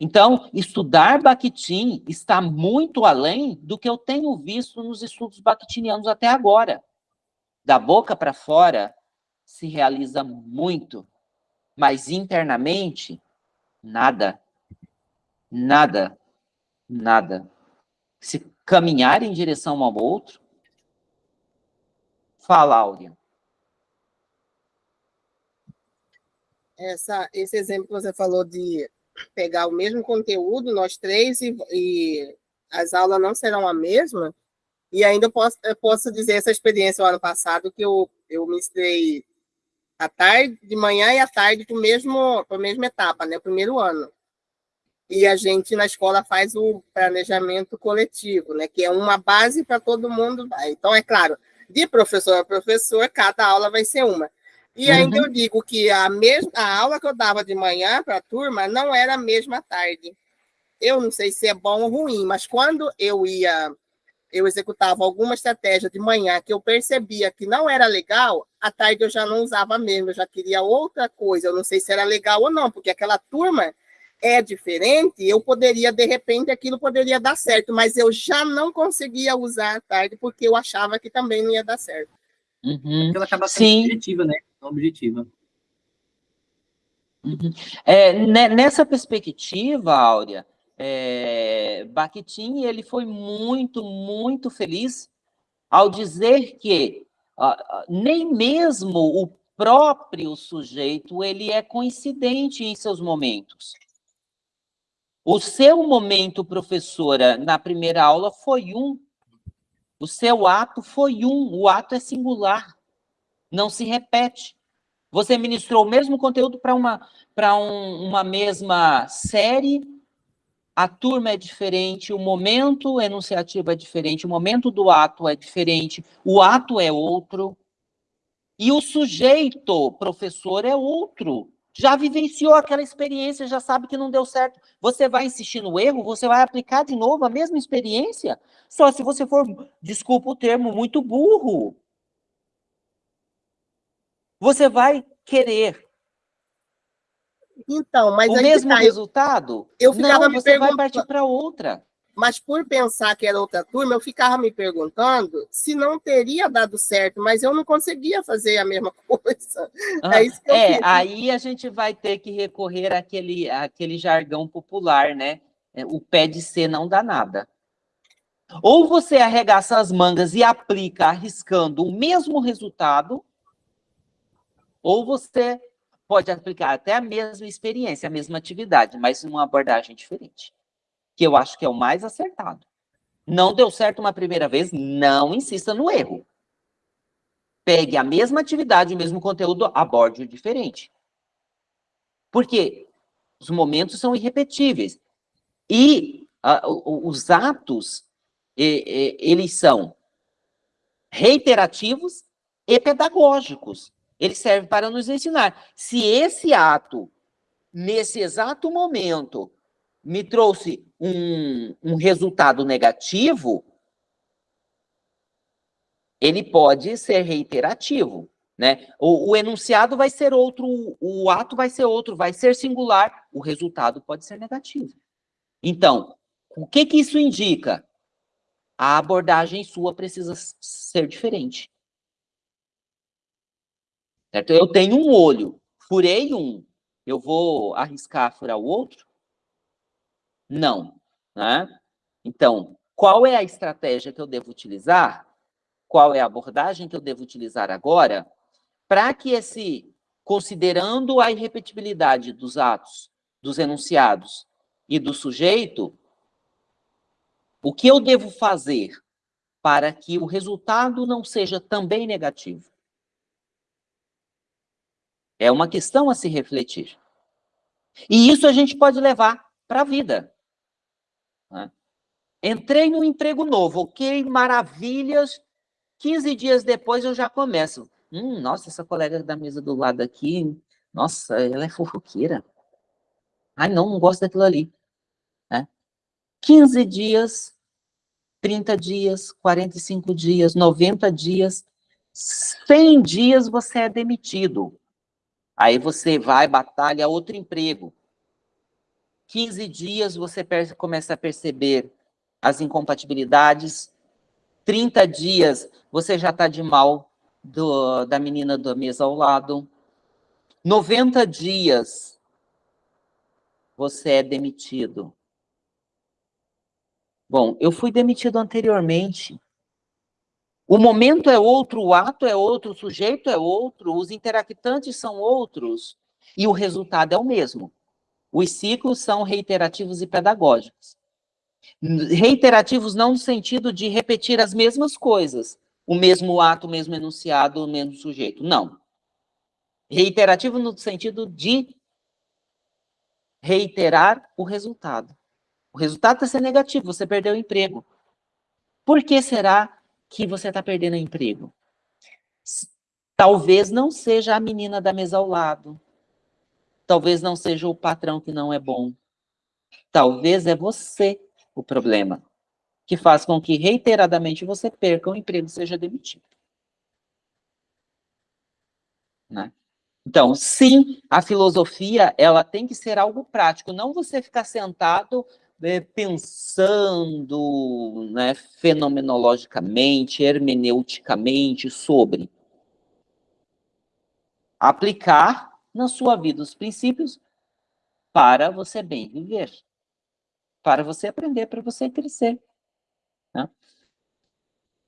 Então, estudar Bakhtin está muito além do que eu tenho visto nos estudos bakhtinianos até agora. Da boca para fora, se realiza muito, mas internamente, nada. Nada. Nada. Se caminhar em direção um ao outro, fala, Áurea. essa, esse exemplo que você falou de pegar o mesmo conteúdo, nós três, e, e as aulas não serão a mesma, E ainda posso, posso dizer essa experiência o ano passado, que eu, eu ministrei à tarde, de manhã e à tarde para mesmo a mesma etapa, né? O primeiro ano. E a gente na escola faz o planejamento coletivo, né? Que é uma base para todo mundo. Então, é claro, de professor a professor, cada aula vai ser uma. E ainda uhum. eu digo que a, mesma, a aula que eu dava de manhã para a turma não era a mesma tarde. Eu não sei se é bom ou ruim, mas quando eu ia, eu executava alguma estratégia de manhã que eu percebia que não era legal, à tarde eu já não usava mesmo, eu já queria outra coisa. Eu não sei se era legal ou não, porque aquela turma é diferente, eu poderia, de repente, aquilo poderia dar certo, mas eu já não conseguia usar à tarde porque eu achava que também não ia dar certo. Uhum. Ela acaba sendo Sim. objetiva, né? Objetiva. Uhum. É, nessa perspectiva, Áurea, é, Bakhtin, ele foi muito, muito feliz ao dizer que nem mesmo o próprio sujeito ele é coincidente em seus momentos. O seu momento, professora, na primeira aula foi um. O seu ato foi um. O ato é singular. Não se repete. Você ministrou o mesmo conteúdo para uma, um, uma mesma série, a turma é diferente, o momento enunciativo é diferente, o momento do ato é diferente, o ato é outro, e o sujeito, professor, é outro já vivenciou aquela experiência, já sabe que não deu certo. Você vai insistir no erro, você vai aplicar de novo a mesma experiência, só se você for, desculpa o termo, muito burro. Você vai querer então, mas o mesmo tá, resultado? Eu, ficava não, você vai partir para outra. Mas por pensar que era outra turma, eu ficava me perguntando se não teria dado certo, mas eu não conseguia fazer a mesma coisa. Ah, é, isso que eu é aí a gente vai ter que recorrer àquele, àquele jargão popular, né? É, o pé de ser não dá nada. Ou você arregaça as mangas e aplica arriscando o mesmo resultado, ou você pode aplicar até a mesma experiência, a mesma atividade, mas numa abordagem diferente que eu acho que é o mais acertado. Não deu certo uma primeira vez, não insista no erro. Pegue a mesma atividade, o mesmo conteúdo, aborde o diferente. Porque os momentos são irrepetíveis. E os atos, eles são reiterativos e pedagógicos. Eles servem para nos ensinar. Se esse ato, nesse exato momento, me trouxe um, um resultado negativo, ele pode ser reiterativo. Né? O, o, enunciado vai ser outro, o ato vai ser outro, vai ser singular, o resultado pode ser negativo. Então, o que, que isso indica? A abordagem sua precisa ser diferente. Certo? Eu tenho um olho, furei um, eu vou arriscar furar o outro? Não. Né? Então, qual é a estratégia que eu devo utilizar? Qual é a abordagem que eu devo utilizar agora para que esse, considerando a irrepetibilidade dos atos, dos enunciados e do sujeito, o que eu devo fazer para que o resultado não seja também negativo? É uma questão a se refletir. E isso a gente pode levar para a vida. Né? Entrei no emprego novo, ok, maravilhas. 15 dias depois eu já começo. Hum, nossa, essa colega da mesa do lado aqui, nossa, ela é fofoqueira. Ai, não, não gosto daquilo ali. Né? 15 dias, 30 dias, 45 dias, 90 dias, 100 dias você é demitido. Aí você vai, batalha outro emprego. 15 dias você começa a perceber as incompatibilidades. 30 dias você já está de mal do, da menina da mesa ao lado. 90 dias você é demitido. Bom, eu fui demitido anteriormente. O momento é outro, o ato é outro, o sujeito é outro, os interactantes são outros, e o resultado é o mesmo. Os ciclos são reiterativos e pedagógicos. Reiterativos não no sentido de repetir as mesmas coisas, o mesmo ato, o mesmo enunciado, o mesmo sujeito. Não. Reiterativo no sentido de reiterar o resultado. O resultado está sendo negativo, você perdeu o emprego. Por que será que você está perdendo emprego? Talvez não seja a menina da mesa ao lado. Talvez não seja o patrão que não é bom. Talvez é você o problema, que faz com que reiteradamente você perca o emprego e seja demitido. Né? Então, sim, a filosofia, ela tem que ser algo prático, não você ficar sentado né, pensando né, fenomenologicamente, hermeneuticamente sobre. Aplicar na sua vida os princípios para você bem viver, para você aprender, para você crescer. Né?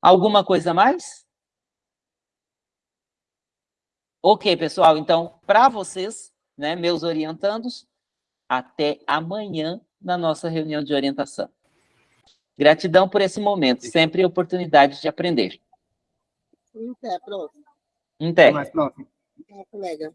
Alguma coisa mais? Ok, pessoal, então, para vocês, né, meus orientandos, até amanhã na nossa reunião de orientação. Gratidão por esse momento, sempre oportunidade de aprender. Até, pronto. Até. mais próximo. É, colega.